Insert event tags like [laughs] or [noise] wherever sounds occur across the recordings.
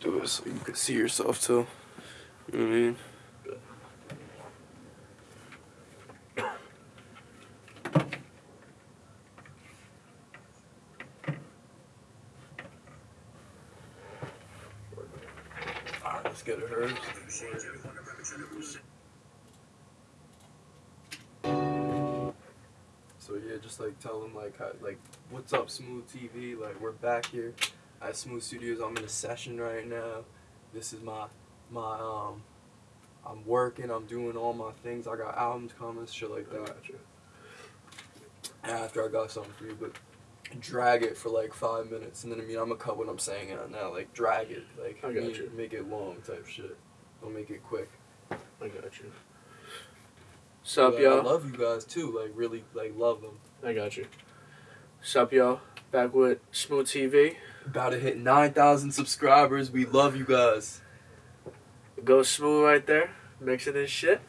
do it so you can see yourself too. You know what I mean? Alright, let's get it heard. So yeah, just like tell them like how, like what's up Smooth TV? Like we're back here at Smooth Studios. I'm in a session right now. This is my my um I'm working, I'm doing all my things. I got albums coming, shit like that. After I got something for you, but drag it for like five minutes and then I mean I'm gonna cut what I'm saying out now. Like drag it. Like I got mean, you. make it long type shit. Don't make it quick. I got you. Sup, But y'all? I love you guys too. Like really like love them. I got you. Sup, y'all? Back with Smooth TV. About to hit 9,000 subscribers. We love you guys. Go Smooth right there, mixing his shit.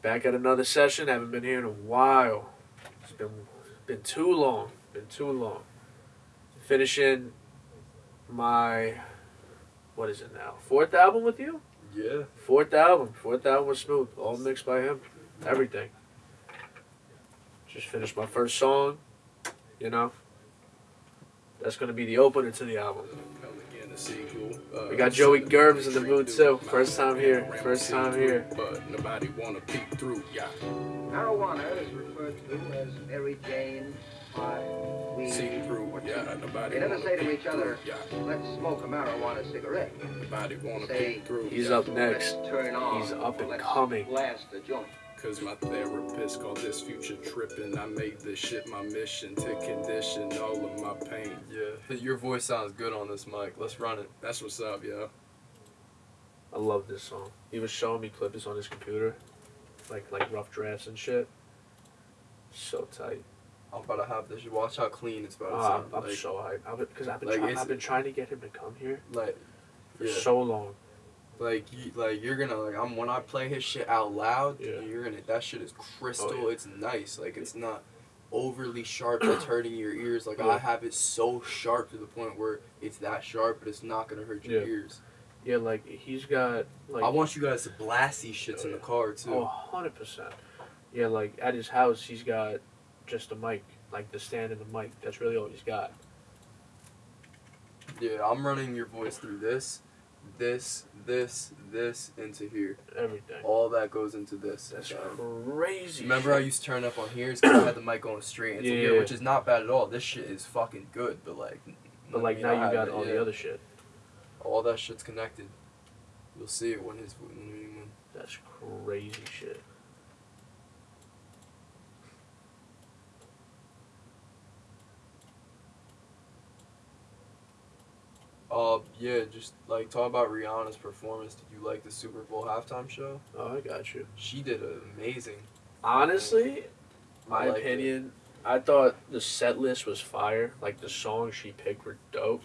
Back at another session. Haven't been here in a while. It's been been too long. Been too long. Finishing my what is it now? Fourth album with you? Yeah. Fourth album. Fourth album was smooth. All mixed by him. Everything. Just finished my first song. You know. That's gonna be the opener to the album. Uh, we got Joey Gerbs in the mood too. First time here. First time here. But nobody wanna peek through, yeah. Marijuana is referred to as Mary Jane, pie, weed, See through, or yeah. tea. Nobody They never wanna say to peek each other, through, yeah. let's smoke a marijuana cigarette. Nobody wanna Say, peek through. He's yeah. up next. Turn on. He's up and let's coming. Blast the joint. Cause my therapist called this future tripping. I made this shit my mission to condition all of my pain. Yeah. Your voice sounds good on this mic. Let's run it. That's what's up, yo. I love this song. He was showing me clips on his computer, like like rough drafts and shit. So tight. I'm about to have this. Watch how clean it's about to Ah, sound. I'm like, so hyped. I've because I've been like, trying, I've been trying to get him to come here like, for yeah. so long. Like, you, like you're gonna like. I'm when I play his shit out loud. Yeah. You're gonna. That shit is crystal. Oh, yeah. It's nice. Like it's not overly sharp. That's [clears throat] hurting your ears. Like Yeah. I have it so sharp to the point where it's that sharp, but it's not gonna hurt your ears. Yeah, like he's got like I want you guys to blast these shits Oh, in the car too. Oh, 100%. Yeah, like at his house, he's got just a mic, like the stand and the mic. That's really all he's got. Yeah, I'm running your voice through this, this, this, this into here. Everything. All that goes into this. That's crazy. Remember how I used to turn up on here? It's because I had the mic going straight into here, Yeah. which is not bad at all. This shit is fucking good, but like. But like now you got it, all yeah. the other shit. All that shit's connected. You'll see it when his when, when That's crazy shit. Uh, yeah, just like talk about Rihanna's performance. Did you like the Super Bowl halftime show? Oh, I got you. She did amazing. Honestly, my I liked it. opinion, I thought the set list was fire. Like the songs she picked were dope.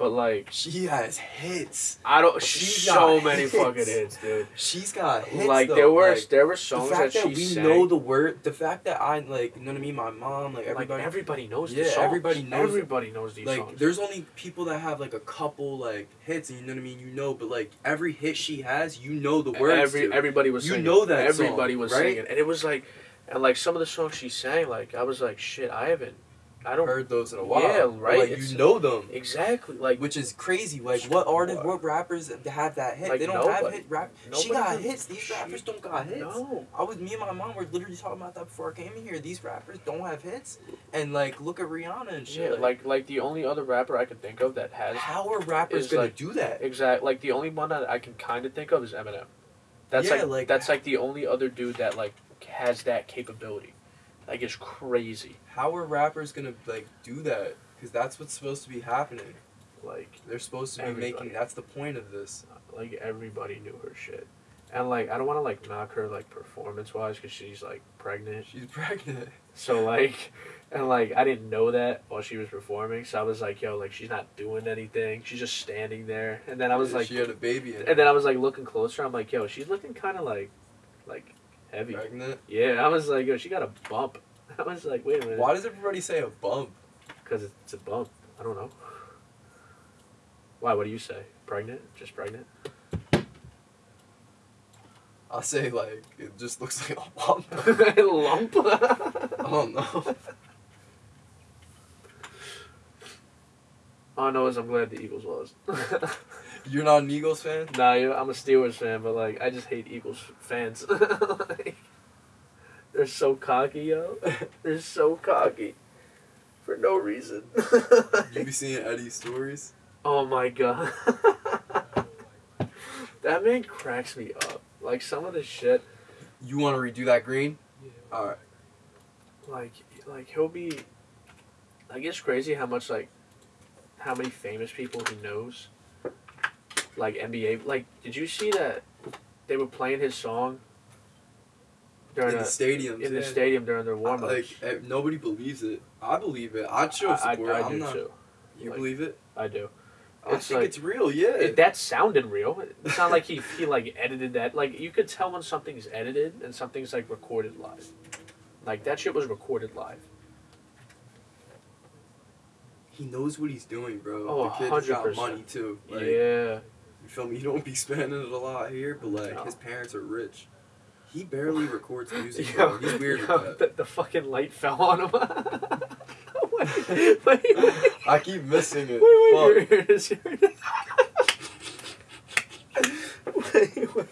But like, She has hits. I don't. She's so got many hits. fucking hits, dude. She's got hits. like though. there were like, there were songs that, fact that, she we sang. know the word, the fact that I like, you know what I mean. My mom, like like everybody, everybody knows Yeah, the songs. everybody knows- Everybody knows these like songs. there's only people that have like a couple like hits, and you know what I mean. You know, but like every hit she has, you know the words. Every to. everybody was You singing. know that everybody song, was right? singing, and it was like, and like some of the songs she sang, like I was like, shit, I haven't, I don't heard those in a while. Yeah, right, Like you know them, exactly like which is crazy. Like what artists, What? rappers have that hit? Like, they don't have nobody. hit rap. She got really- hits. These rappers don't got hits. no. I was me and my mom were literally talking about that before I came in here. These rappers don't have hits, and like look at Rihanna and shit. Yeah, like like the only other rapper I can think of that has how are rappers gonna like, do that? exact like the only one that I can kind of think of is Eminem. That's Yeah, like, like- that's like the only other dude that like has that capability. Like it's crazy. How are rappers gonna like do that? Because that's what's supposed to be happening. Like They're supposed to be Everybody. making. That's the point of this. like everybody knew her shit. And like I don't want to like knock her like performance wise because she's like pregnant. She's pregnant. So like, and like I didn't know that while she was performing. So I was like, yo, like she's not doing anything. She's just standing there. And then I was Yeah, like, she had a baby. And, and then I was like looking closer. I'm like, yo, she's looking kind of like, like heavy. pregnant. Yeah. I was like, yo, she got a bump. [laughs] I was like, wait a minute. Why does everybody say a bump? Because it's a bump. I don't know. Why? What do you say? Pregnant? Just pregnant? I say like it just looks like a lump. [laughs] Lump. [laughs] I don't know. All I know is I'm glad the Eagles lost. [laughs] You're not an Eagles fan? nah, I'm a Steelers fan, but like I just hate Eagles fans. [laughs] like, they're so cocky, yo. [laughs] They're so cocky for no reason. You be seeing Eddie's stories? oh my god, that man cracks me up. Like some of the shit, You want to redo that green? Yeah. All right. like like he'll be. Like it's crazy how much like, how many famous people he knows. Like NBA, like did you see that they were playing his song during In the stadium. in the stadium during their warm ups. Like eh, nobody believes it. I believe it. I'd show I, support. I, I am do not. too. You Like- believe it? I do. I think like- it's real. Yeah. It, that sounded real. It's not like he he like edited that. Like you could tell when something's edited and something's like recorded live. Like that shit was recorded live. he knows what he's doing, bro. Oh, the kid's got 100%. money too. Like, yeah. You feel me? He don't be spending it a lot here, but like No. his parents are rich. He barely records music, [laughs] Yo. He's weird yo, the, the fucking light fell on him. wait, [laughs] wait, wait. I keep missing it. Wait, wait, here it is. Here it is. wait, wait,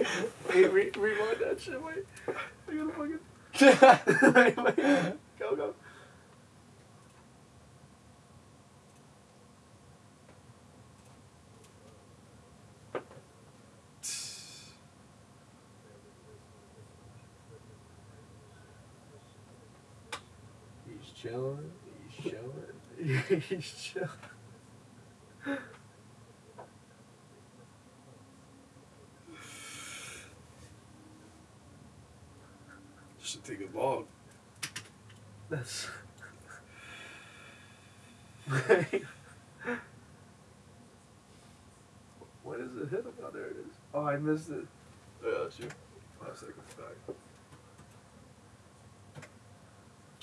wait, re- rewind that shit. Wait, I gotta fucking. [laughs] wait, wait, go, go. He's chilling. He's chilling. he's chilling. Should take a log. That's. [laughs] what is it hit? Oh, there it is. Oh, I missed it. Yeah, that's you. Five seconds back.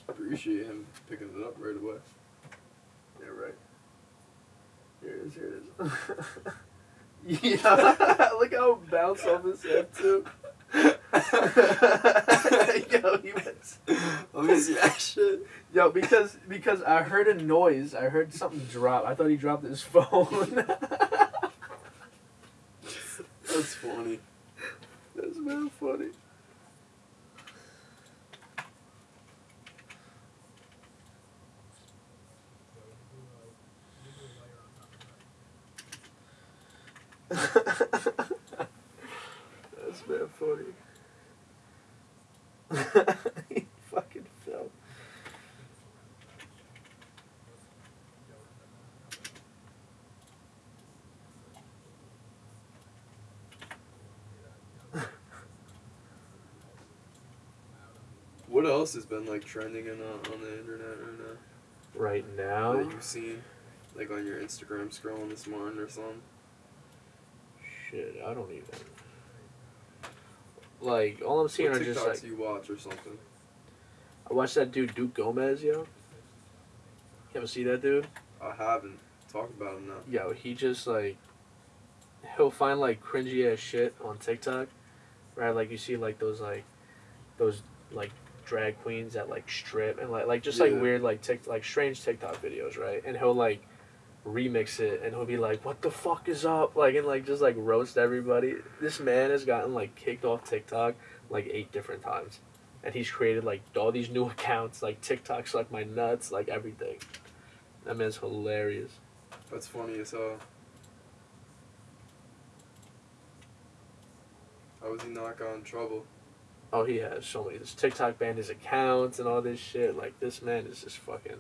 Appreciate him picking it up right away. Yeah, right. Here it is. Here it is. [laughs] yeah, look how it bounced off his head too. [laughs] Yo, he went. Let me see that shit. Yo, because because I heard a noise. I heard something drop. I thought he dropped his [laughs] phone. That's funny. That's very funny. That's very funny. [laughs] he fucking fell. What else has been like trending in, uh, on the internet right now? Right now, that you've seen, like on your Instagram scrolling this morning or something. Shit, I don't even. Like all I'm seeing what are TikToks just like you watch or something? I watched that dude Duke Gomez, yo. You ever see that dude? I haven't. Talk about him now. Yo, he just like he'll find like cringy ass shit on TikTok, right? Like you see like those like those like drag queens that like strip and like like just like weird like tick like strange TikTok videos, right? And he'll like remix it and he'll be like, "What the fuck is up?" Like and like just like roast everybody. This man has gotten like kicked off TikTok like eight different times, and he's created like all these new [laughs] accounts like TikTok like my nuts like everything. That man's hilarious. That's funny as hell. How was he not got in trouble? Oh, he has so many. This TikTok banned his accounts and all this shit. Like this man is just fucking,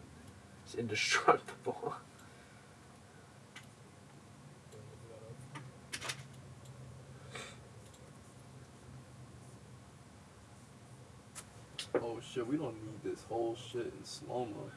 it's indestructible. [laughs] Oh shit, we don't need this whole shit in slow mo.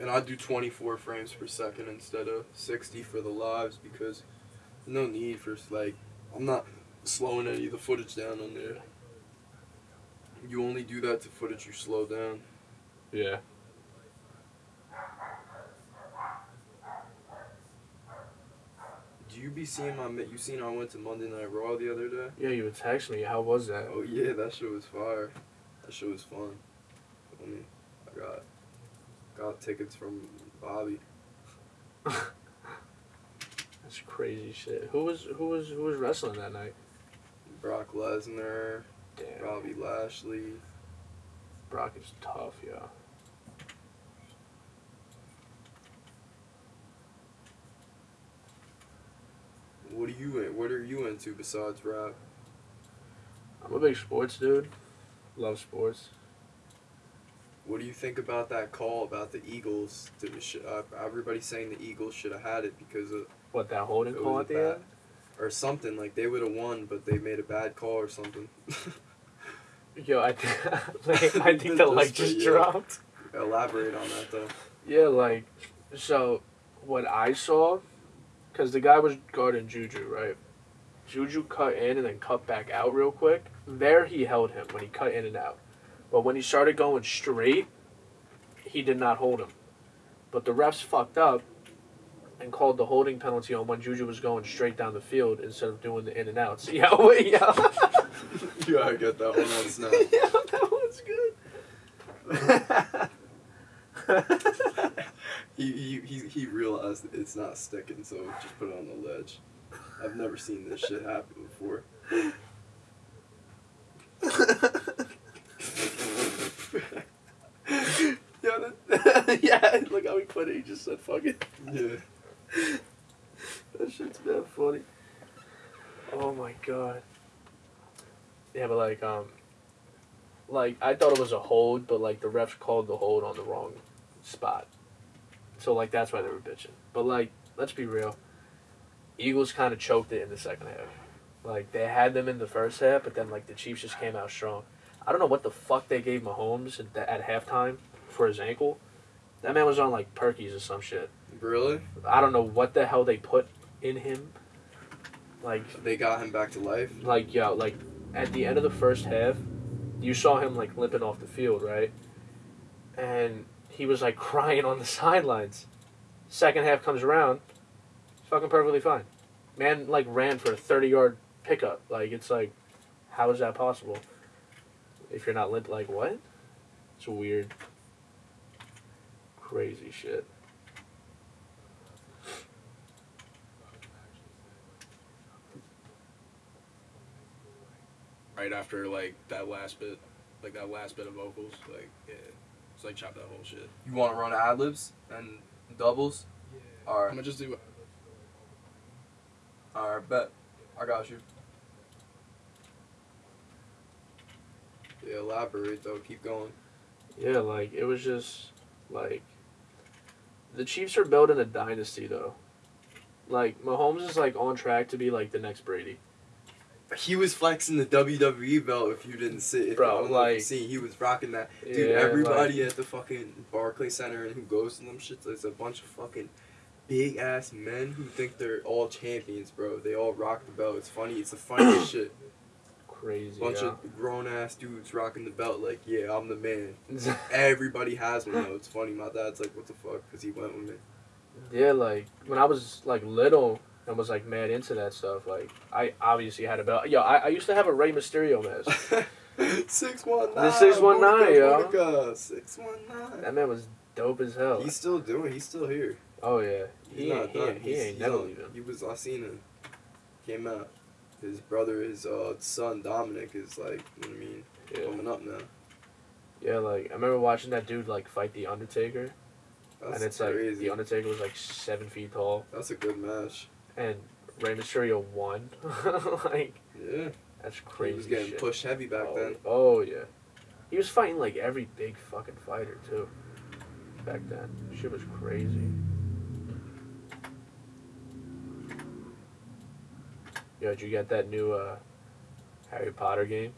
And I do 24 frames per second instead of 60 for the lives because no need for like I'm not slowing any of the footage down on there. You only do that to footage you slow down. Yeah. Do you be seeing my? You seen I went to Monday Night Raw the other day? Yeah, you text me. How was that? Oh yeah, that shit was fire. That shit was fun. I mean, I got got tickets from Bobby. [laughs] That's crazy shit. Who was who was who was wrestling that night? Brock Lesnar, Damn. Bobby Lashley. Brock is tough, yeah. What are you in? What are you into besides rap? I'm a big sports dude. Love sports. What do you think about that call about the Eagles? To the sh- uh, everybody's saying the Eagles should have had it because of What that holding call at the bad. end? or something like they would have won, but they made a bad call or something. [laughs] Yo, I think [laughs] like, I [laughs] think the light just Yeah. dropped. Elaborate on that though. Yeah, like so what I saw, because the guy was guarding Juju, right? Juju cut in and then cut back out real quick. There he held him when he cut in and out. But when he started going straight, he did not hold him. But the refs fucked up and called the holding penalty on when Juju was going straight down the field instead of doing the in and outs. [laughs] Yeah, wait, yeah. [laughs] you gotta get that one on snap. [laughs] yeah, that one's good. he, he, he, he realized it's not sticking, so just put it on the ledge. I've never seen this shit happen before. yeah, that, yeah, look how he put it. He just said, fuck it. Yeah. That shit's bad funny. Oh my god. Yeah, but like, um, like I thought it was a hold, but like the refs called the hold on the wrong spot. So like that's why they were bitching. But like, let's be real. Eagles kind of choked it in the second half. Like they had them in the first half, but then like the Chiefs just came out strong. I don't know what the fuck they gave Mahomes at, at halftime for his ankle. That man was on like Perkies or some shit. Really? I don't know what the hell they put in him. Like, They got him back to life? like yo, like at the end of the first half, you saw him like limping off the field, right? And he was like [laughs] crying on the sidelines. Second half comes around, fucking perfectly fine. Man, like ran for a thirty-yard pickup. Like it's like, how is that possible? If you're not limp, like what? It's weird. Crazy shit. Right after like that last bit, like that last bit of vocals, like yeah, it's like chop that whole shit. You wanna run ad libs and doubles? Yeah. All right. I'm Alright, gonna just do. alright, bet. I got you. Yeah, elaborate though, keep going. Yeah, like it was just like the Chiefs are building a dynasty though. Like Mahomes is like on track to be like the next Brady. He was flexing the WWE belt if you didn't see if Bro, I don't like- see he was rocking that. Dude, Yeah, everybody at the fucking Barclay Center and who goes to them shits, there's a bunch of fucking big ass men who think they're all champions, bro. They all rock the belt. It's funny. It's the funniest [coughs] shit. Crazy. Bunch yeah. of grown ass dudes rocking the belt like, yeah, I'm the man. [laughs] Everybody has one though. It's funny. My dad's like, what the fuck? Because he went with me. yeah, like when I was like little and was like mad into that stuff, like I obviously had a belt. Yo, I, I used to have a Rey Mysterio mask. [laughs] Six one nine. The 619, yo. yo. Six one nine. that man was dope as hell. He's still doing. He's still here. oh yeah, He's he not ain't, he, done. ain't, he ain't never leaving. He was. I seen him. Came out. His brother, his uh, son Dominic is like. You know what I mean? Yeah, Coming up now. yeah. Like I remember watching that dude like fight the Undertaker, That's and it's crazy. like the Undertaker was like seven feet tall. That's a good match. and Rey Mysterio won. [laughs] like Yeah. that's crazy. He was getting shit. pushed heavy back oh, then. Oh yeah, he was fighting like every big fucking fighter too. Back then, shit was crazy. Yo, did you get that new uh, Harry Potter game?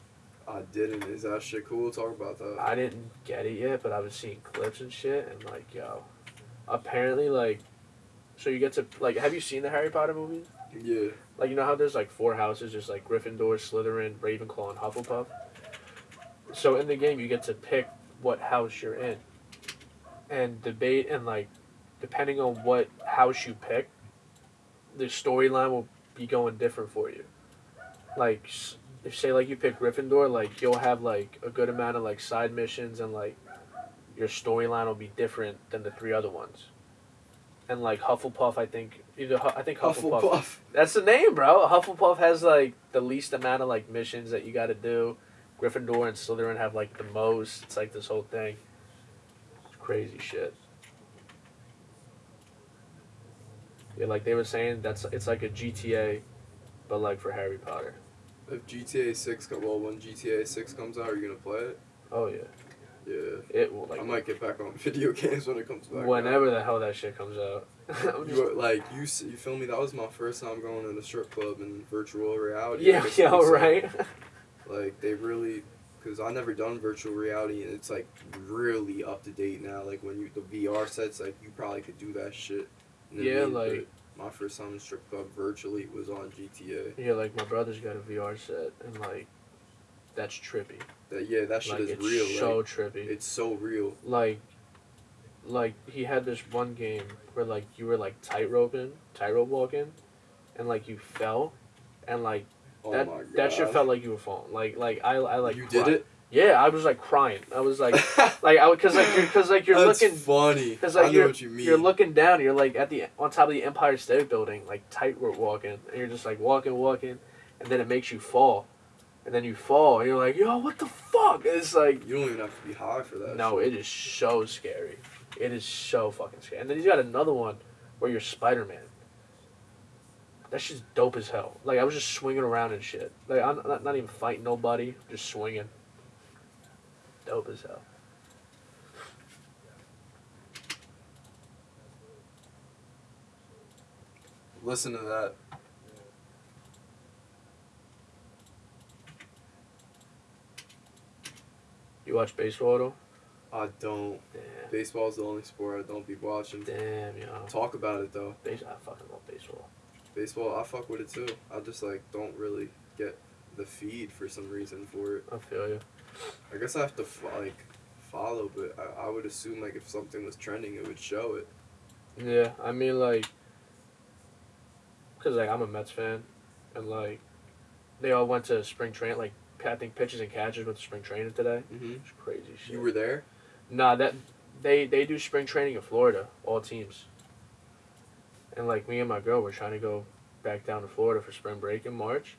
I didn't. Is that shit cool? Talk about that. I didn't get it yet, but I was seeing clips and shit, and like, yo, apparently like, so you get to like, have you seen the Harry Potter movies? Yeah. Like you know how there's like four houses, just like Gryffindor, Slytherin, Ravenclaw, and Hufflepuff. So in the game, you get to pick what house you're in, and debate and like, depending on what house you pick, the storyline will be going different for you. Like, if say like you pick Gryffindor, like you'll have like a good amount of like side missions and like, your storyline will be different than the three other ones. And like Hufflepuff, I think either I think Hufflepuff Hufflepuff. that's the name, bro. Hufflepuff has like the least amount of like missions that you got to do. Gryffindor and Slytherin have like the most. It's like this whole thing. It's crazy shit. Yeah, like they were saying, that's it's like a GTA, but like for Harry Potter. If GTA Six come, well, when GTA Six comes out, are you gonna play it? Oh yeah, Yeah. it will like I might get back on [laughs] video games when it comes back. out. whenever the hell that shit comes out. [laughs] You were- like you, you feel me? That was my first time going to the strip club in virtual reality. Yeah, [laughs] yeah, could say. right. Like they really, because I never done virtual reality, and it's like really up to date now. Like when you the VR sets, like you probably could do that shit. You know what I Yeah, like- my first time in strip club virtually was on GTA. yeah, like my brother's got a VR set, and like that's trippy. That yeah, that shit Like is it's real. so like, trippy. it's so real. like like he had this one game where like you were like tightrope tightrope walking and like you fell and like Oh that god. that shit felt like you were falling like like i i like you cried. did it. Yeah i was like crying i was like [laughs] like i because like you're because like you're That's looking funny. because I like know you're, what you mean. you're looking down you're like at the on top of the empire state building like tightrope walking and you're just like walking walking and then it makes you fall and then you fall and you're like yo what the fuck And it's like You don't even have to be high for that. no, shit. it is so scary. It is so fucking scary. And then he's got another one where you're Spider Man. That shit's dope as hell. Like I was just swinging around and shit. Like I'm not, not even fighting nobody, just swinging. Dope as hell. Listen to that. You watch baseball though? I don't. Damn, Baseball's the only sport I don't be watching. damn, yo. Talk about it though. Base, I fucking love baseball. Baseball, I fuck with it too. I just like don't really get the feed for some reason for it. I feel you. I guess I have to fo- like follow, but I, I would assume like if something was trending, it would show it. Yeah, I mean like, cause like I'm a Mets fan, and like, they all went to spring train. Like I think pitches and catches went to spring training today. Mm-hmm. It's crazy shit. You were there. Nah, that they they do spring training in Florida, all teams. And like me and my girl, we're trying to go back down to Florida for spring break in March,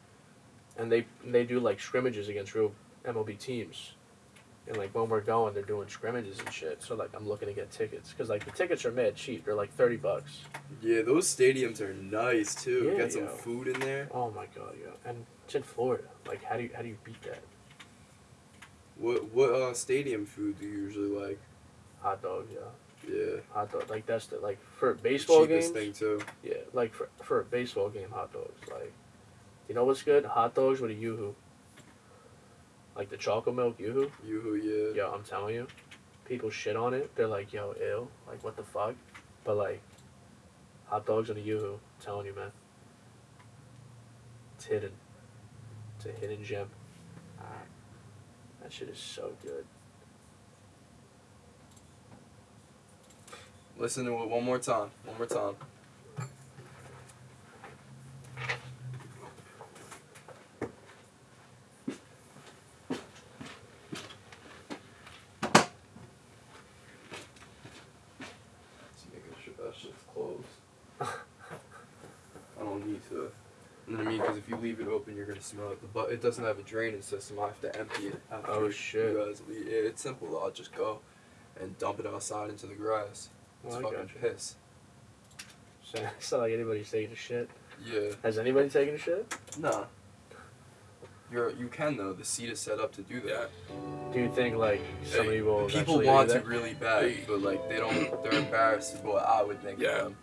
and they they do like scrimmages against real MLB teams. And like when we're going, they're doing scrimmages and shit. So like I'm looking to get tickets because like the tickets are mad cheap. They're like thirty bucks. Yeah, those stadiums are nice too. Yeah, Get some yo. food in there. Oh my god, yeah. And it's in Florida. Like how do you how do you beat that? What what uh stadium food do you usually like? Hot dog, yeah. Yeah, Hot dog. Like that's the like for baseball cheapest games. thing too. Yeah, like for for a baseball game, hot dogs. Like, you know what's good? Hot dogs with a yoo-hoo. Like the chocolate milk yoo-hoo. Yoo-hoo, yeah. Yo, I'm telling you, people shit on it. They're like, yo, ill. Like, what the fuck? But like, hot dogs and a yoo-hoo. I'm telling you, man. It's hidden. It's a hidden gem. Ah, that shit is so good. Listen to it one more time. One more time. Just making sure that shit's closed. I don't need to. You know what I mean? Because if you leave it open, you're gonna smell it. But it doesn't have a drainage system. I have to empty it after Oh, shit. you guys leave. It's simple. though. I'll just go and dump it outside into the grass. It's Well, fucking gotcha. piss. So, [laughs] it's not like anybody's taking a shit. Yeah. Has anybody taken a shit? Nah. You're you can though. The seat is set up to do that. Do you think like somebody will People want do to really bad, but like they don't. They're embarrassed. Is what I would think. Yeah. Of them.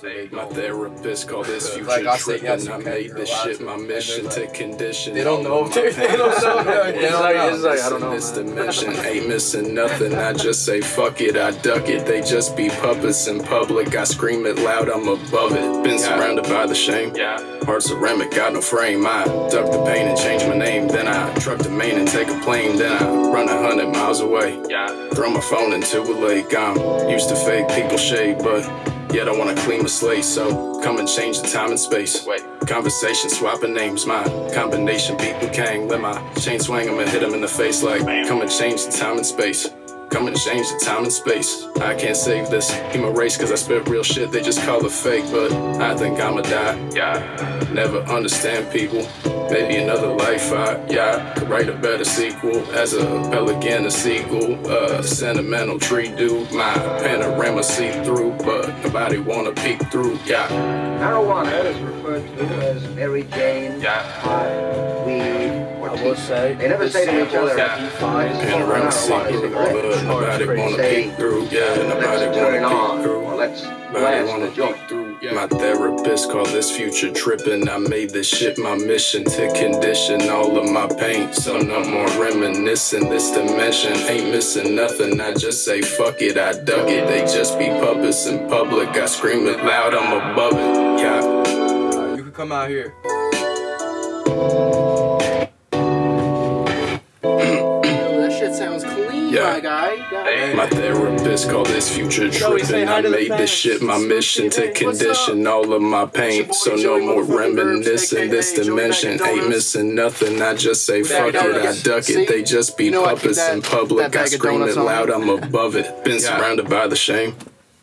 So they My therapist called this future Like I said, tripping. yes, you I can, made this shit my mission they're to condition. They don't know all if of they- [laughs] my don't know, no, It's they don't like- know. it's like, I don't know, know. This dimension ain't missing nothing. I just say fuck it, I duck it. They just be puppets in public. I scream it loud, I'm above it. Been surrounded by the shame. Yeah. Hard ceramic, got no frame. I duck the pain and change my name. Then I truck the main and take a plane. Then I run a hundred miles away. Yeah. Throw my phone into a lake. I'm used to fake people shade, but yet I wanna clean my slate. So come and change the time and space. Wait. Conversation swapping names. My combination beat Liu Kang. Let my chain swing him and hit him in the face like come and change the time and space. Come and change the time and space. I can't save this human race cause I spit real shit. They just call it fake, but I think I'ma die. Yeah. Never understand people. Maybe another life I, yeah, could write a better sequel as a pelican, a seagull, a sentimental tree dude. My panorama see through, but nobody wanna peek through, yeah. Marijuana is referred to as Mary Jane, Yeah. pot, weed, They never say to each samples other, that he finds Panorama Marijuana see is through, great. but nobody wanna Say, peek through, yeah, nobody let's turn wanna peek through. or let's Nobody blast wanna the joint. through. My therapist called this future tripping. I made this shit my mission to condition all of my pain. So no more reminiscing. This dimension ain't missing nothing. I just say fuck it, I dug it. They just be puppets in public. I scream it loud, I'm above it. Yeah. You can come out here. Yeah. my guy. God. My therapist called this future tripping. I made this shit my mission to condition all of my pain. So no more Joey motherfucking Burbs, reminiscing. This dimension ain't missing nothing. I just say fuck it, I duck it. They just be You know I keep puppets in public. I scream it loud. I'm above it. Been surrounded by the shame.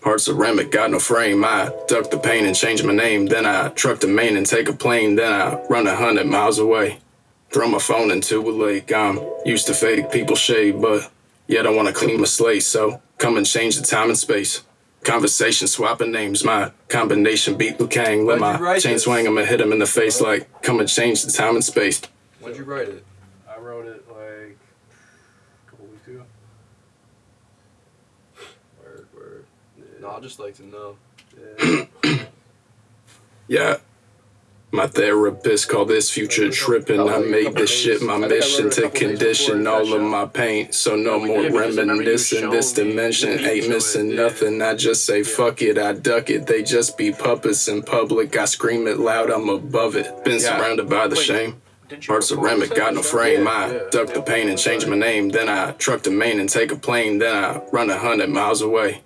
Heart ceramic, got no frame. I duck the pain and change my name. Then I truck the main and take a plane. Then I run a hundred miles away. Throw my phone into a lake. I'm used to fake people shade, but yet I don't wanna clean my slate. So come and change the time and space. Conversation swapping names. My combination beat Liu Kang. Let Why'd you my write chain this? swing him and hit him in the face like come and change the time and space. When'd you write it? I wrote it like a couple weeks ago. Word, word. No, I'd just like to know. [clears throat] Yeah. Yeah. My therapist called this future tripping. I made this shit my mission to condition all of my pain. So no more Yeah, because I reminiscing. This dimension ain't missing nothing. I just say fuck it, I duck it. They just be puppets in public. I scream it loud, I'm above it. Been surrounded by the shame. Didn't you Heart record ceramic, got no frame. I duck the pain and change my name. Then I truck to Maine and take a plane. Then I run a hundred miles away.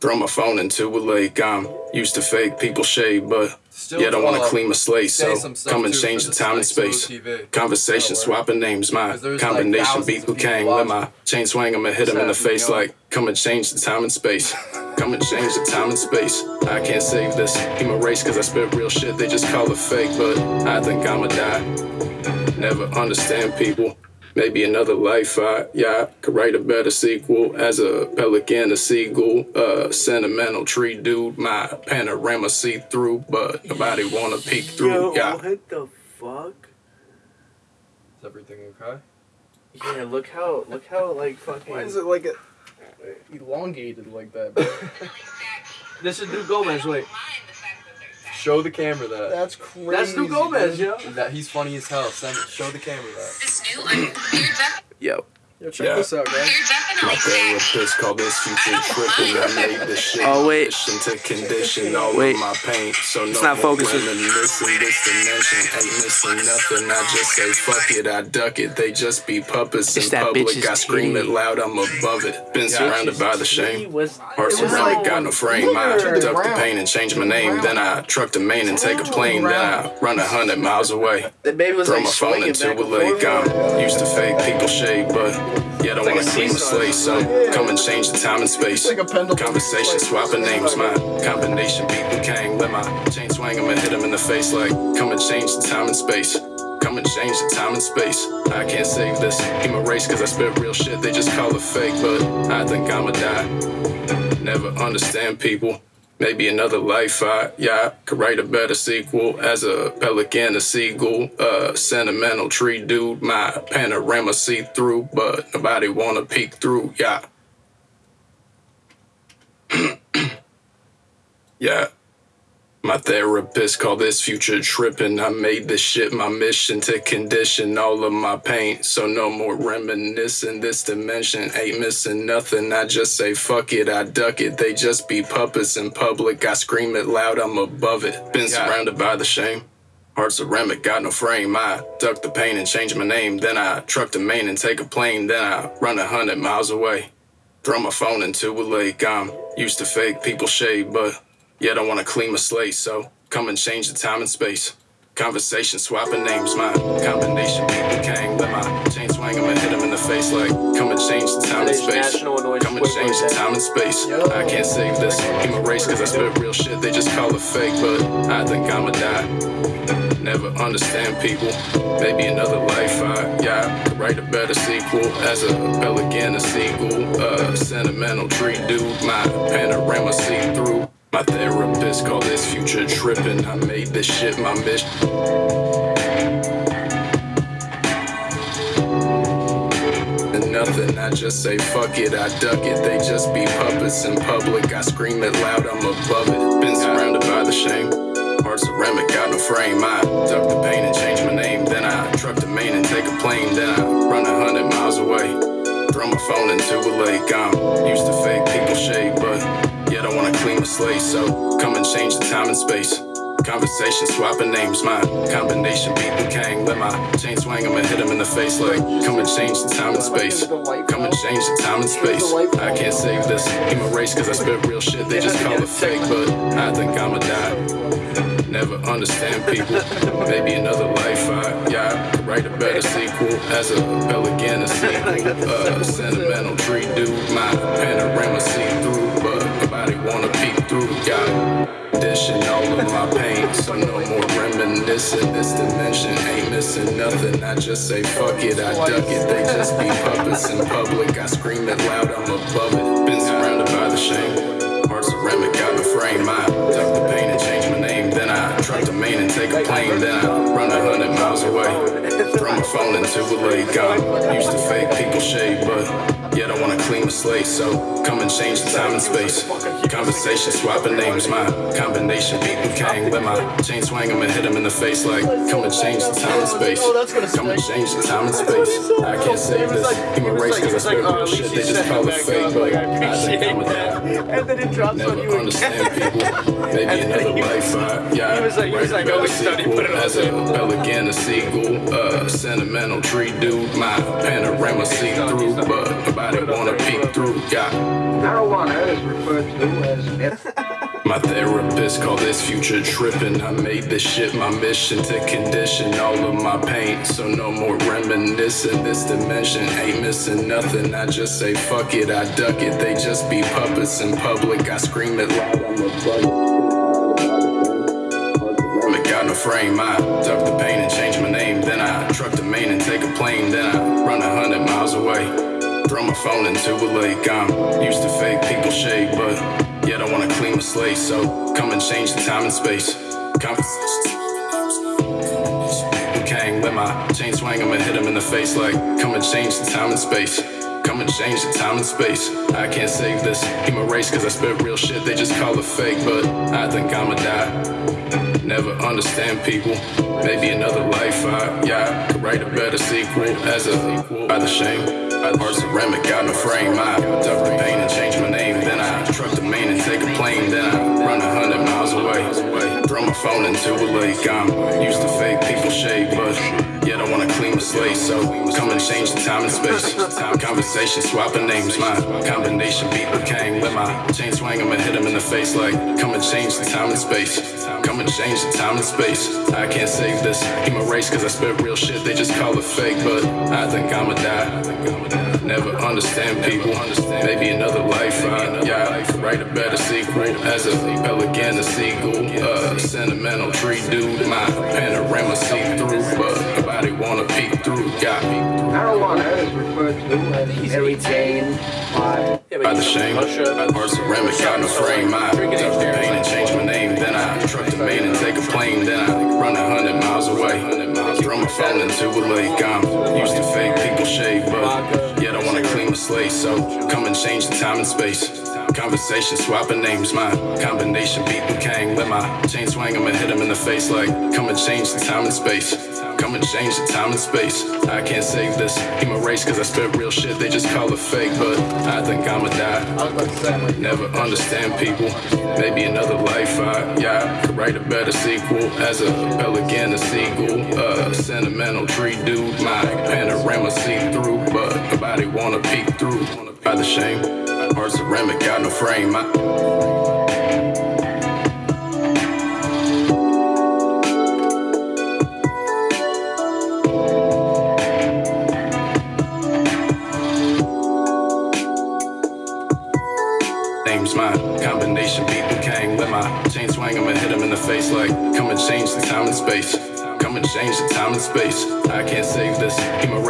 Throw my phone into a lake. I'm used to fake people shade, but Still yet I wanna uh, clean my slate. So come and change the time and space. Conversation swapping names. my there's, like, combination beat people Kang. Let my chain swing him and hit him in the face like come and change the time and space. [laughs] Come and change the time and space. I can't save this human race cause I spit real shit. They just call it fake, but I think I'ma die. Never understand people. Maybe another life I, yeah, could write a better sequel as a pelican, a seagull, a sentimental tree dude. My panorama see through, but nobody wanna peek through. Yo, Yeah. what the fuck? Is everything okay? Yeah, look how look how like fucking. [laughs] Why is it like a, elongated like that? [laughs] This is New Gomez. Wait, Show the camera that. That's crazy. that's New Gomez, yo. That he's funny as hell. Send it. Show the camera that. This new one, you're, def- Yo. Yo, check Yeah. this out, guys. You're My therapist called this future tripping. I made this [laughs] shit Oh, my wait. to condition [laughs] all Wait. of my pain. So no It's not focusing. reminiscing. This dimension ain't missing nothing. I just say fuck it, I duck it. They just be puppets It's in that public. bitch's I scream it loud, I'm above it. Been surrounded by the shame. Was, Heart it like- got no frame. I To the duck the pain and change my name. Then I truck to Maine and take a plane. Then I run a hundred miles away. The baby was Throw like my phone into a lake. I'm used to fake people shade, but I like wanna a clean my seesaw. slate. So come and change the time and space. It's like a pendulum. Conversation swapping names. My combination beat Liu Kang. Let my chain swing him and hit him in the face like come and change the time and space. Come and change the time and space. I can't save this human race cause I spit real shit. They just call it fake, but I think I'ma die. Never understand people. Maybe another life I, yeah, could write a better sequel as a pelican, a seagull, a sentimental tree dude. My panorama see through, but nobody wanna peek through, yeah. [clears throat] yeah. My therapist called this future tripping. I made this shit my mission to condition all of my pain. So no more reminiscing. This dimension ain't missing nothing. I just say fuck it, I duck it. They just be puppets in public. I scream it loud, I'm above it. Been surrounded by the shame. Heart ceramic, got no frame. I duck the pain and change my name. Then I truck to Maine and take a plane. Then I run a hundred miles away. Throw my phone into a lake. I'm used to fake people shade, but yet I don't wanna clean my slate. So come and change the time and space. Conversation swapping names, my combination people came. Let my chain swing, I'ma hit him in the face like come and change the time and space. Come and change the time and space. I can't save this. A race cause I spit real shit. They just call it fake, but I think I'ma die. Never understand people. Maybe another life. I yeah, write a better sequel as a pelican, a seagull, a sentimental tree dude. My panorama see through. My therapist called this future tripping. I made this shit my mission. and nothing. I just say fuck it, I duck it. They just be puppets in public. I scream it loud, I'm above it. Been surrounded by the shame. Heart ceramic, got no frame. I duck the pain and change my name. Then I truck to Maine and take a plane. Then I run a hundred miles away. Throw my phone into a lake. I'm used to fake people shade, but yet I wanna clean my slate. So come and change the time and space. Conversation swapping names, my combination beat the king. Let my chain swing, I'ma hit him in the face like come and change the time and space. Come and change the time and space. I can't save this. A race cause I spit real shit. They just call it fake, but I think I'ma die. Never understand people. Maybe another life. I yeah, write a better sequel as a pelican, a sequel, sentimental tree dude. My panorama see through, Got dishing all of my pain, so no more reminiscing. This dimension ain't missing nothing. I just say fuck it, I duck it. They just be puppets in public. I scream it loud, I'm above it. Been surrounded by the shame. Heart ceramic, got no frame. I plane. I run a hundred miles away. Throw my phone into a lake. I'm used to fake people shade, but yet I wanna clean my slate. So come and change the time and space. Conversation swapping names. My combination beat the king. Let my chain swing, I'ma hit him in the face like come and change the time and space. Come and change the time and space. I can't save this. I'm race cause I spit real shit. They just call it fake, but I think I'm a And then it drops on Never you understand people. Maybe another life. I, yeah, He was like- he was like, oh, better he's done, he sequel put it as a pelican, a seagull, a sentimental tree dude. My panorama see through, but nobody wanna peek through. Yeah. Marijuana is referred to as meth. [laughs] My therapist call this future tripping. I made this shit my mission to condition all of my pain. So no more reminiscing. This dimension ain't missing nothing. I just say fuck it, I duck it. They just be puppets in public. I scream it loud, I'm a got no frame. I duck the pain and change my name. Then I truck to Maine and take a plane. Then I run a hundred miles away. Throw my phone into a lake. I'm used to fake people shade, but yet I wanna clean my slate. So come and change the time and space. Conversation. Kang, let my chain swing, I'ma hit him in the face like come and change the time and space. Come and change the time and space. I can't save this. A race cause I spit real shit. They just call it fake, but I think I'ma die. Never understand people. Maybe another life. I yeah, write a better sequel as a by the shame. The heart ceramic, got no frame. I duck the pain and change my name. Then I truck the main and take a plane. Then I run a hundred miles away. Throw my phone into a lake. I'm used to fake people shade, but slate. So come and change the time and space. Conversation swapping names. My combination beat king. Let my chain swing, I'ma hit him in the face like come and change the time and space. Come and change the time and space. I can't save this. A race cause I spit real shit. They just call it fake, but I think I'ma die. Never understand people. Maybe another life. I, yeah, write a better sequel as a pelican, a seagull, a sentimental tree dude. My panorama see through, but nobody wanna peek through. Got me Marijuana is referred to as Mary Jane by by the he's from shame. Russia. By the heart ceramic, got no frame. I duck the pain and change my name. Then I truck to Maine and take a plane. Then I run a hundred miles away. Throw my phone into a lake. I'm used to fake people shade, but yet I wanna clean my slate. So come and change the time and space. Conversation swapping names, my combination beat Kang. Let my chain swing, I'ma hit him in the face like, come and change the time and space. Come and change the time and space. I can't save this. My race cause I spit real shit, they just call it fake, but I think I'ma die. Never understand people. Maybe another life, I, yeah, could write a better sequel. As a pelican, a seagull, a sentimental tree dude. My panorama see through, but nobody wanna peek through. By the shame, hard ceramic, got no frame. I, name's mine. Combination beat Kang. Let my chain swing, I'ma hit him in the face like, come and change the time and space. Come and change the time and space. I can't save this.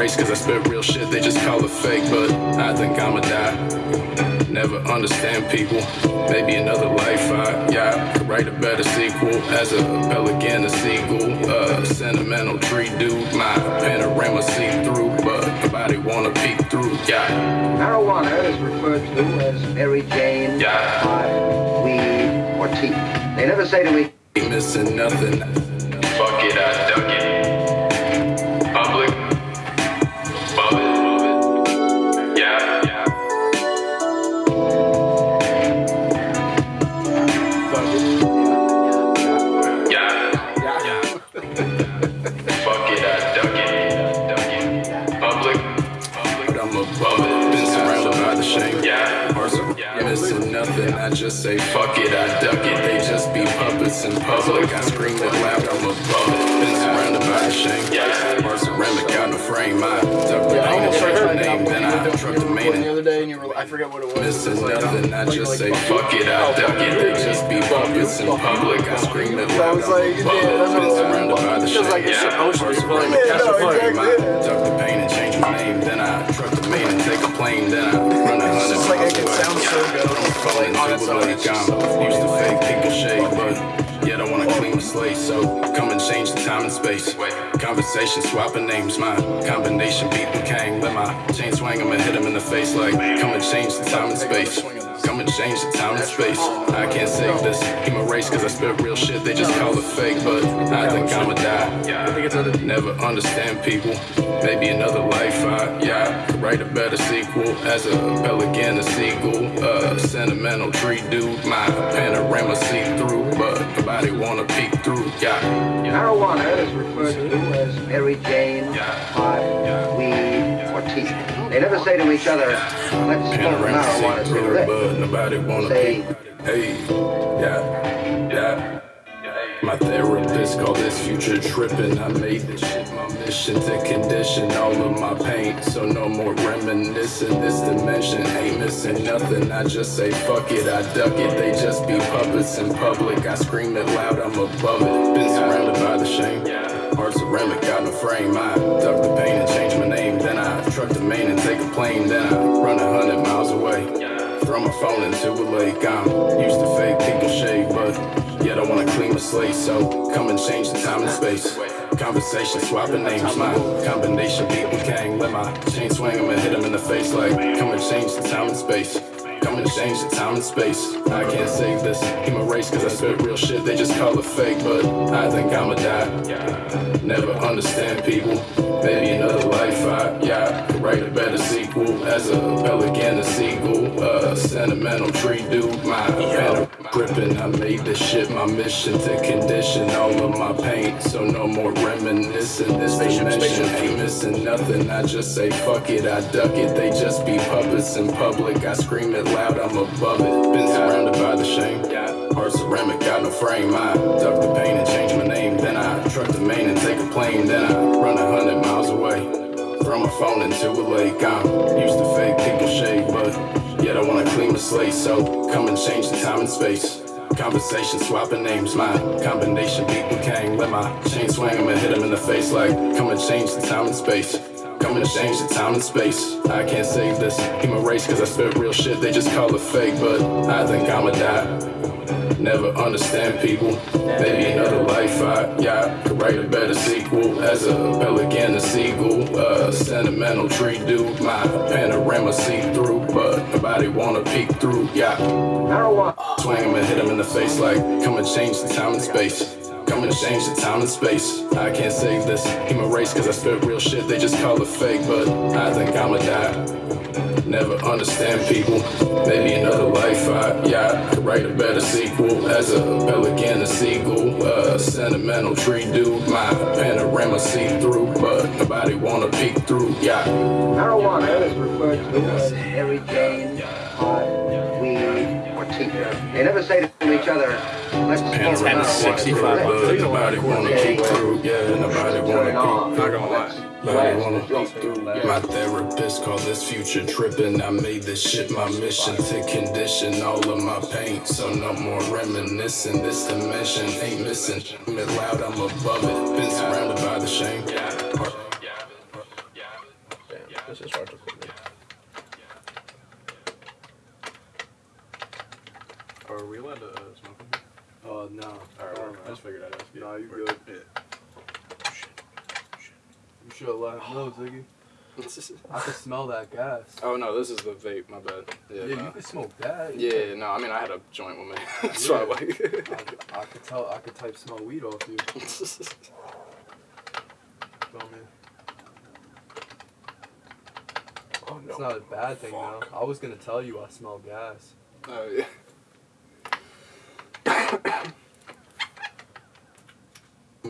Race cause I spit real shit, they just call it fake, but I think I'ma die. Never understand people. Maybe another life, I, yeah, could write a better sequel. As a pelican, a seagull, a sentimental tree dude. My panorama see through, but nobody wanna peek through, yeah. Marijuana is referred to as Mary Jane, Yeah. weed, or tea. They never say to me, missing nothing. In public. I scream it loud, I'm above it. Been surrounded by the shame. Yeah. Ceramic out the frame. I the yeah, I almost heard that name. Then I album truck you the main the other day, and you were, I forget what it was. It Missing was like, nothing, I like- just like say fuck it, I duck it. They just be puppets in public. I scream it I was like, yeah, that's what it was. surrounded by the shame. like it's supposed to be playing ceramic Yeah, out no, the frame. I duck the pain and change my name. Then I truck the main and take a plane. Then I run a It's hundred it miles away. sound so good. Falling Like on its into a lake, I'm so used to fake pink and shade, but I wanna clean the slate. So come and change the time and space. Conversation swapping names, my combination beat the Kang. Let my chain swing, I'ma hit him in the face like come and change the time and space. Come and change the time and space. I can't save this. He my race cause I spit real shit. They just call it fake, but I think I'ma die. I think it's other Never understand people. Maybe another life, I, yeah, could write a better sequel. As a pelican, a seagull, a sentimental tree dude. My panorama see through, but nobody wanna peek through, yeah. marijuana is referred to as Mary Jane, weed, or tea. They never say to each other, let's smoke marijuana see through, cigarette. but nobody wanna Say- Hey, yeah, yeah. My therapist called this future tripping. I made this shit my mission to condition all of my pain. So no more reminiscing. This dimension ain't missing nothing. I just say fuck it, I duck it. They just be puppets in public. I scream it loud, I'm above it. Been surrounded by the shame. Hard ceramic out the frame. I duck the pain and change my name. Then I truck the main and take a plane. I run a hundred miles away. Throw my phone into a lake. I'm used to fake and shade, but yet I wanna clean the slate. So come and change the time and space. Conversation swapping names, my combination beat with Kang. Let my chain swing, I'ma hit him in the face like come and change the time and space. Change the time and space. I can't save this. He my race cause I spit real shit. They just call it fake, but I think I'ma die. Never understand people. Maybe another life, I, yeah, could write a better sequel. As a pelican, a seagull, a sentimental tree dude. My banner gripping, I made this shit my mission to condition all of my pain. So no more reminiscing. This dimension ain't missing nothing. I just say fuck it, I duck it. They just be puppets in public. I scream it loud, I'm above it. Been surrounded by the shame. Hard ceramic, got no frame. I duck the pain and change my name. Then I truck the main and take a plane. Then I run a hundred miles away. Throw my phone into a lake. I'm used to fake pink and shade, but yet I wanna clean my slate. So come and change the time and space. Conversation swapping names, my combination beat Kang. Let my chain swing, I'ma hit him in the face like come and change the time and space. Come and change the time and space. I can't save this human race cause I spit real shit. They just call it fake, but I think I'ma die. Never understand people. Maybe another life I, yeah, could write a better sequel as a pelican, a seagull, a sentimental tree dude. My panorama see through, but nobody wanna peek through, yeah. Marijuana. Swing him and hit him in the face like, come and change the time and space. Come and change the time and space. I can't save this human race cause I spit real shit. They just call it fake, but I think I'ma die. Never understand people. Maybe another life I, yeah, could write a better sequel as a pelican, a seagull, a sentimental tree dude. My panorama see through, but nobody wanna peek through, yeah. Marijuana is referred to as Mary Jane, pot, weed, or tea. They never say to each other, let's smoke Panorama marijuana. 65 They bucks. But nobody wanna peek through, yeah, nobody wanna peek through. Not gonna lie. Nobody wanna peek. My therapist called this future tripping. I made this shit my mission to condition all of my pain. So no more reminiscing. This dimension ain't missing. I'm it loud, I'm above it. Been surrounded by the shame. Damn, this is hard to put me. Are we allowed to uh, smoke in here? Oh no. Alright, no, well, I just figured I'd ask you. No, you're We're- good. Yeah. Oh, you should have let oh. him know, Ziggy. [laughs] I can smell that gas. Oh no, this is the vape. My bad. Yeah. Yeah, no. you can smoke that. Yeah, no, I mean I had a joint with me. That's why I'm I, like. I could tell. I could type smell weed off you. [laughs] Feel me? Oh It's not a bad thing though. I was gonna tell you I smell gas. oh yeah.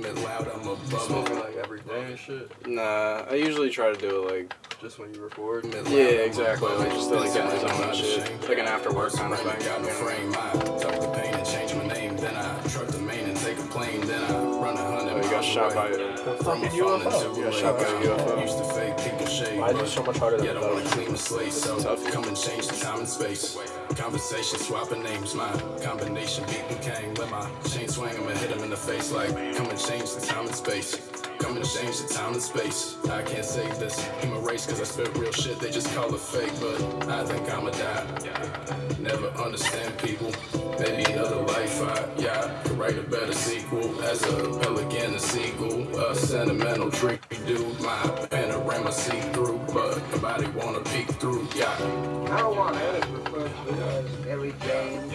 I'm it loud, I'm You above smoke it it. like every day and shit. Nah, I usually try to do it like. Just when you record. Loud, Yeah, exactly. Like just to, like Been get in the surrounded zone by and the shit. shame. Like an after work kind of Surrounded, thing. Shot by a. Fucking UFO. into You a got shot by a. UFO. Used to fake people shade. Why is it so much harder than Yet I wanna clean my slate, so come and change the time and space. Conversation, swapping names, my combination beat and came. Let my chain swing him and hit him in the face like, come and change the time and space. Come and change the time and space. I can't save this human race cause I spit real shit. They just call it fake, but I think I'ma die. Never understand people. Maybe another life I, yeah, could write a better sequel as a pelican, a seagull, a sentimental tree dude. My panorama see through, but nobody wanna peek through, yeah. Marijuana is referred to as Mary Jane,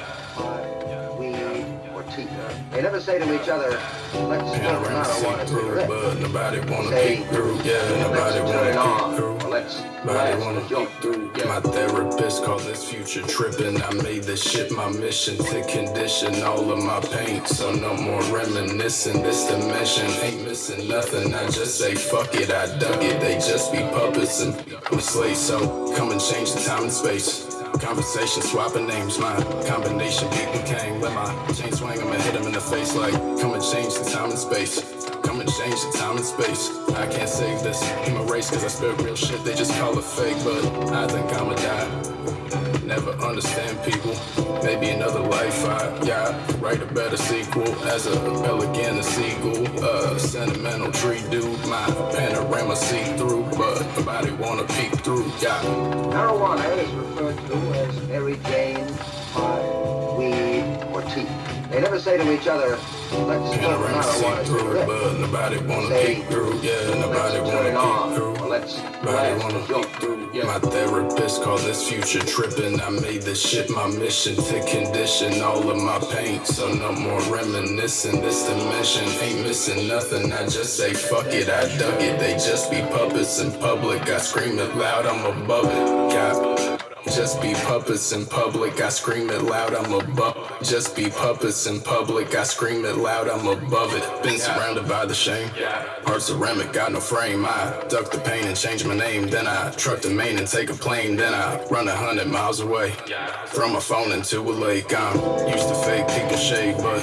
pot, weed, or tea. They never say to each other, let's smoke see marijuana through, cigarette. but nobody wanna Say, peek through, yeah, nobody wanna on, peek through. let's Nobody wanna peek through. My therapist called this future tripping. I made this shit my mission to condition all of my pain. So no more reminiscing. This dimension ain't missing nothing. I just say fuck it, I dug it. They just be puppets and slaves. So come and change the time and space. Conversation, swapping names, my combination and came. Let my chain swing him and hit him in the face like, come and change the time and space. Come and change the time and space. I can't save this human race cause I spit real shit. They just call it fake, but I think I'ma die. Never understand people. Maybe another life I, yeah, write a better sequel as a pelican, a seagull, a sentimental tree dude. My panorama see through, but nobody wanna peek through, yeah. Marijuana is referred to as Mary Jane, pot, weed, or tea. They never say to each other, let's smoke Panorama see marijuana through, but nobody wanna peek through, yeah, nobody wanna peek through. Or let's Nobody blast wanna the joint. peek. My therapist called this future tripping. I made this shit my mission to condition all of my pain. So no more reminiscing. This dimension ain't missing nothing. I just say fuck it, I dug it. They just be puppets in public. I scream it loud, I'm above it. Yeah. Just be puppets in public, I scream it loud, I'm above. Just be puppets in public, I scream it loud, I'm above it. Been surrounded by the shame. Hard ceramic, got no frame. I duck the pain and change my name. Then I truck the main and take a plane. Then I run a hundred miles away. from a phone into a lake. I'm used to fake people shade, but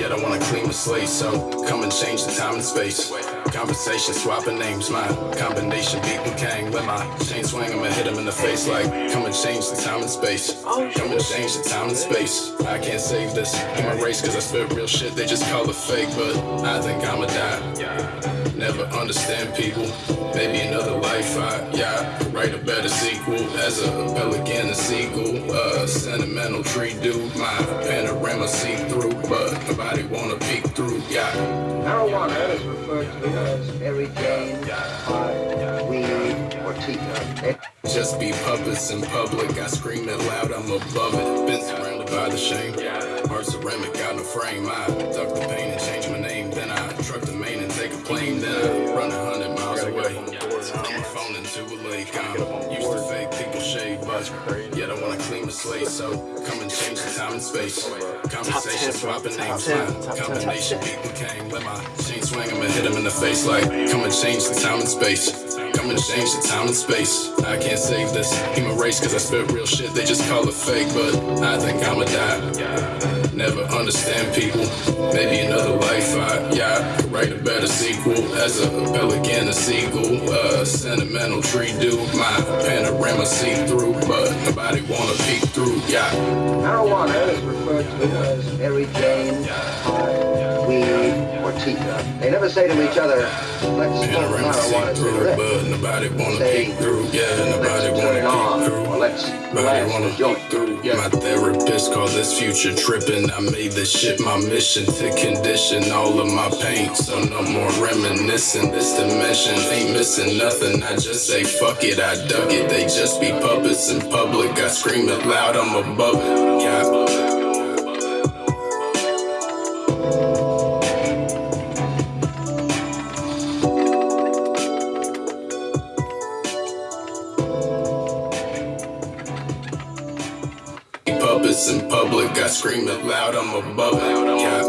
yet I wanna clean my slate. So come and change the time and space. Conversation swapping names, my combination beat and Kang. Let my chain swing, I'ma hit him in the face like come and change the time and space. Come and change the time and space. I can't save this in my race cause I spit real shit, they just call it fake, but I think I'ma die. Never understand people. Maybe another life, I, yeah, write a better sequel as a pelican a seagull. a sentimental tree dude, my panorama see through, Marijuana is referred to as Mary Jane, pot, weed, or tea. Just be puppets in public. I scream it loud, I'm above it. Been surrounded by the shame. Hard ceramic, got no frame. I duck the pain and change my name. Then I truck the main and take a plane. Then I run a hundred miles away. Turn my phone into a lake. I'm used to shade, but yet I wanna clean the slate. So come and change the time and space. Conversation swapping names. My combination beat Kang. Let my chain swing, I'ma hit him in the face like come and change the time and space. Come and change the time and space. I can't save this human race cause I spit real shit. They just call it fake, but I think I'ma die. Never understand people. Maybe another life. I, yeah, write a better sequel as a pelican, a seagull, a sentimental tree dude. My panorama see through, but nobody wanna peek through. Yeah. Marijuana is referred to as Mary Jane, pot, weed, or. They never say to each other, let's smoke Panorama see marijuana cigarette. but nobody wanna Say, peek through. Yeah, nobody let's wanna on, through. or let's Nobody wanna joint. through. My therapist called this future tripping. I made this shit my mission to condition all of my pain. So no more reminiscing. This dimension ain't missing nothing. I just say fuck it, I dug it. They just be puppets in public. I scream it loud, I'm above it. Yeah. Scream it loud, I'm above it. Yeah.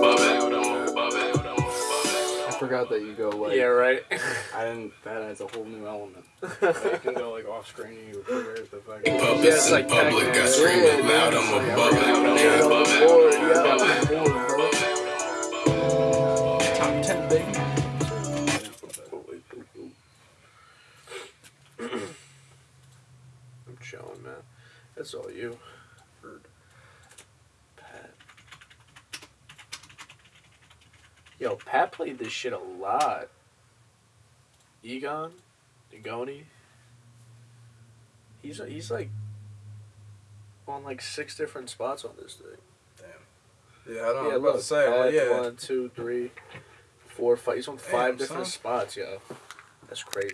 I forgot that you go like. Yeah, right. [laughs] I didn't. That adds a whole new element. [laughs] You can go like off screen and you figure the fucking. Puppets Yeah, it's like public, I scream it loud, I'm above it. Yeah, Yeah. above it. Top 10, baby. I'm chilling, man. That's all you. Yo, Pat played this shit a lot. Egon, Egoni. He's he's like on like six different spots on this thing. Damn. Yeah, I don't know. yeah, was about to say, Pat, yeah. one, two, three, four, five. He's on five Damn, different son. spots, yo. That's crazy.